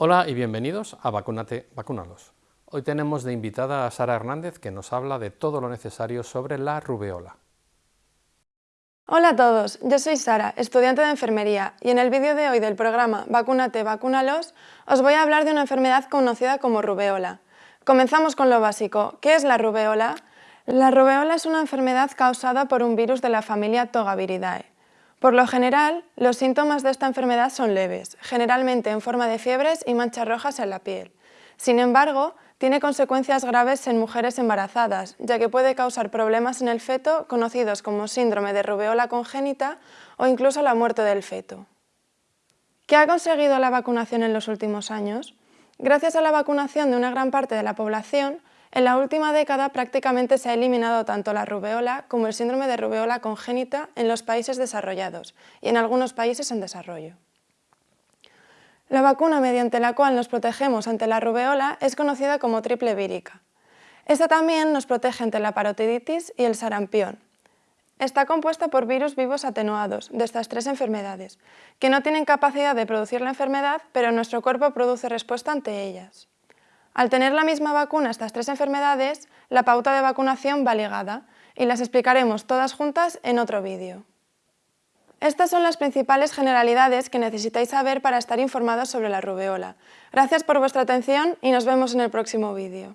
Hola y bienvenidos a Vacunate, Vacunalos. Hoy tenemos de invitada a Sara Hernández que nos habla de todo lo necesario sobre la rubeola. Hola a todos, yo soy Sara, estudiante de enfermería, y en el vídeo de hoy del programa Vacúnate, vacúnalos, os voy a hablar de una enfermedad conocida como rubeola. Comenzamos con lo básico. ¿Qué es la rubeola? La rubeola es una enfermedad causada por un virus de la familia Togaviridae. Por lo general, los síntomas de esta enfermedad son leves, generalmente en forma de fiebres y manchas rojas en la piel. Sin embargo, tiene consecuencias graves en mujeres embarazadas, ya que puede causar problemas en el feto conocidos como síndrome de rubeola congénita o incluso la muerte del feto. ¿Qué ha conseguido la vacunación en los últimos años? Gracias a la vacunación de una gran parte de la población, en la última década prácticamente se ha eliminado tanto la rubeola como el síndrome de rubeola congénita en los países desarrollados y en algunos países en desarrollo. La vacuna mediante la cual nos protegemos ante la rubeola es conocida como triple vírica. Esta también nos protege ante la parotiditis y el sarampión. Está compuesta por virus vivos atenuados de estas tres enfermedades, que no tienen capacidad de producir la enfermedad, pero nuestro cuerpo produce respuesta ante ellas. Al tener la misma vacuna estas tres enfermedades, la pauta de vacunación va ligada, y las explicaremos todas juntas en otro vídeo. Estas son las principales generalidades que necesitáis saber para estar informados sobre la rubeola. Gracias por vuestra atención y nos vemos en el próximo vídeo.